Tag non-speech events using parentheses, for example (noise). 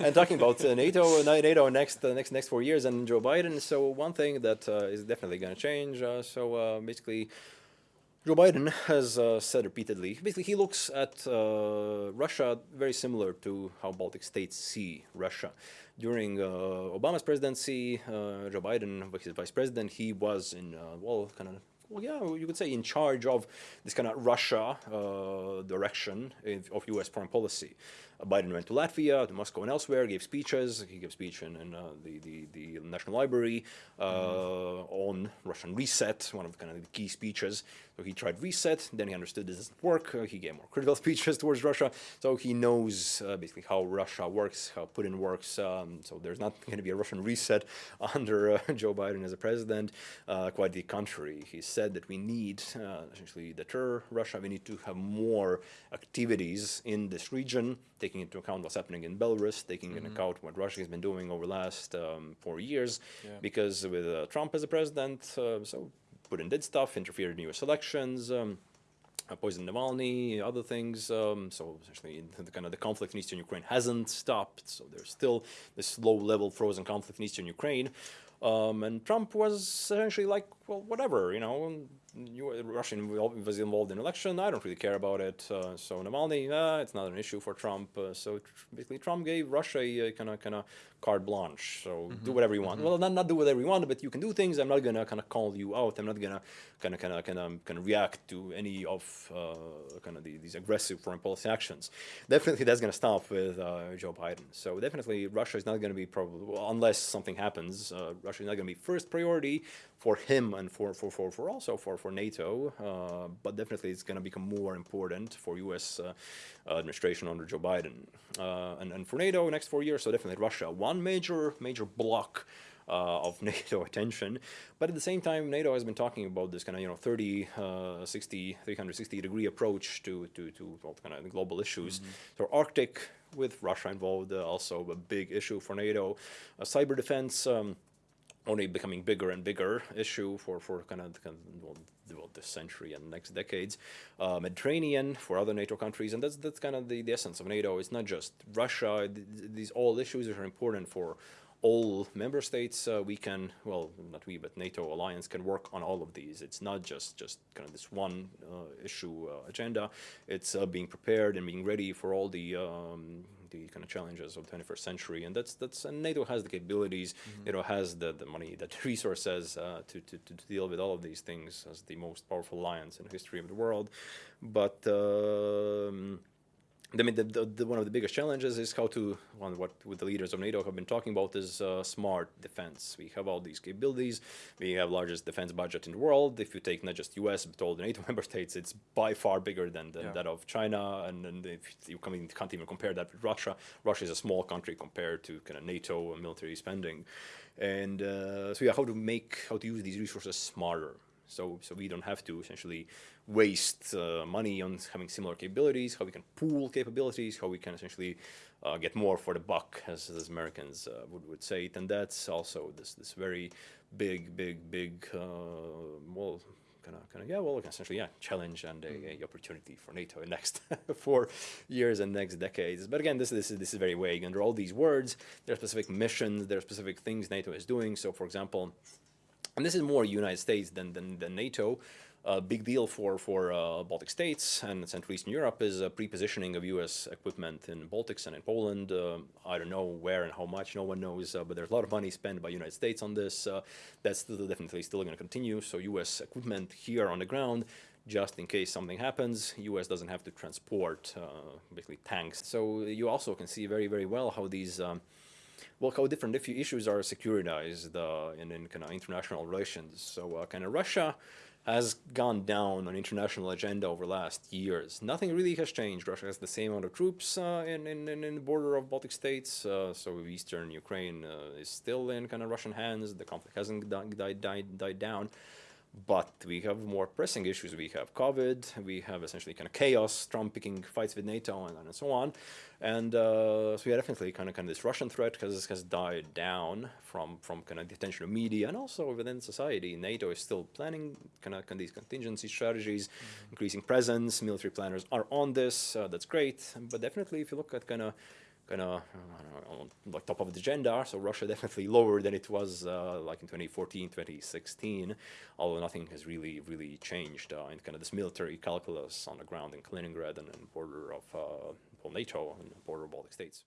and talking about uh, NATO, uh, NATO next uh, next next four years and Joe Biden. So one thing that uh, is definitely going to change. Uh, so uh, basically, Joe Biden has said repeatedly. Basically, he looks at Russia very similar to how Baltic states see Russia. During Obama's presidency, Joe Biden, his vice president, he was in well, kind of well, yeah, you could say in charge of this kind of Russia uh, direction of U.S. foreign policy. Uh, Biden went to Latvia, to Moscow and elsewhere, gave speeches. He gave speech in, in uh, the, the, the, National Library uh, mm. on Russian reset, one of the kind of the key speeches. So he tried reset, then he understood this doesn't work. Uh, he gave more critical (laughs) speeches towards Russia. So he knows uh, basically how Russia works, how Putin works. Um, so there's not going to be a Russian reset (laughs) under Joe Biden as a president. quite the contrary. He said that we need essentially deter Russia. We need to have more activities in this region taking into account what's happening in Belarus, taking mm -hmm. into mm-hmm. account what Russia has been doing over the last um, four years, yeah. because with uh, Trump as a president, uh, so Putin did stuff, interfered in U.S. elections, um, uh, poisoned Navalny, other things. Um, so essentially, the kind of the conflict in eastern Ukraine hasn't stopped. So there's still this low-level frozen conflict in eastern Ukraine. Um, and Trump was essentially like, well, whatever, you know, Russia was involved in election. I don't really care about it. Uh, so Navalny, uh, it's not an issue for Trump. Uh, so basically, Trump gave Russia a kind of kind of carte blanche. So mm -hmm. do mm-hmm. whatever you want. Mm -hmm. Well, not not do whatever you want, but you can do things. I'm not gonna kind of call you out. I'm not gonna kind of kind of kind of kind of react to any of uh, kind of the, these aggressive foreign policy actions. Definitely, that's gonna stop with uh, Joe Biden. So definitely, Russia is not gonna be probably well, unless something happens. Uh, Russia is not gonna be first priority for him and for for for, for also for for NATO. but definitely, it's gonna become more important for U.S. administration under Joe Biden and and for NATO next four years. So definitely, Russia. One major, major block uh, of (laughs) NATO attention. But at the same time, NATO has been talking about this kind of, you know, 30, uh, 60, 360 degree approach to, to, to well, kind of global issues. Mm -hmm. So Arctic with Russia involved, uh, also a big issue for NATO. Uh, cyber defense, um, only becoming bigger and bigger issue for, for kind of, kind of well, this century and next decades. Uh, Mediterranean for other NATO countries, and that's that's kind of the, the essence of NATO. It's not just Russia. These all issues are important for all member states. Uh, we can, well, not we, but NATO alliance can work on all of these. It's not just just kind of this one uh, issue uh, agenda. It's uh, being prepared and being ready for all the um, the kind of challenges of the 21st century, and that's that's and NATO has the capabilities, mm -hmm. NATO has the the money, the (laughs) resources uh, to, to to deal with all of these things as the most powerful alliance in the history of the world, but. Um, I mean, the, the, the, one of the biggest challenges is how to, one, what with the leaders of NATO have been talking about is uh, smart defense. We have all these capabilities. We have largest defense budget in the world. If you take not just US, but all the NATO (laughs) member states, it's by far bigger than, than yeah. that of China. And, and if you can't even compare that with Russia. Russia is a small country compared to kind of NATO military spending. And uh, so yeah, how to make, how to use these resources smarter. So, so we don't have to essentially waste uh, money on having similar capabilities, how we can pool capabilities, how we can essentially uh, get more for the buck, as, as Americans uh, would, would say it. And that's also this, this very big, big, big, uh, well, kind of, kind of, yeah, well, essentially, yeah, challenge and a, mm. a opportunity for NATO in next (laughs) four years and next decades. But again, this, this, is, this is very vague. Under all these words, there are specific missions, there are specific things NATO is doing. So, for example, and this is more United States than, than, than NATO, a big deal for, for uh, Baltic states and Central Eastern Europe is uh, pre-positioning of U.S. equipment in Baltics and in Poland. Uh, I don't know where and how much, no one knows, uh, but there's a lot of money spent by United States on this. Uh, that's still definitely still going to continue. So U.S. equipment here on the ground, just in case something happens, U.S. doesn't have to transport uh, basically tanks. So you also can see very, very well how these um, well, how different if issues are securitized uh, in, in kind of international relations. So uh, kind of Russia has gone down on international agenda over last years. Nothing really has changed. Russia has the same amount of troops uh, in, in, in the border of Baltic states, uh, so eastern Ukraine uh, is still in kind of Russian hands. The conflict hasn't died, died, died down. But we have more pressing issues. We have COVID. We have essentially kind of chaos, Trump picking fights with NATO, and, and so on. And uh, so yeah, definitely kind of kind of this Russian threat has has died down from from kind of the attention of media and also within society. NATO is still planning kind of, kind of these contingency strategies, mm -hmm. increasing presence. Military planners are on this. Uh, that's great. But definitely, if you look at kind of kind of like top of the agenda. So Russia (laughs) definitely lower than it was uh, like in 2014, 2016, although nothing has really, really changed uh, in kind of this military calculus on the ground in Kaliningrad and, and border of uh, NATO and border of Baltic states.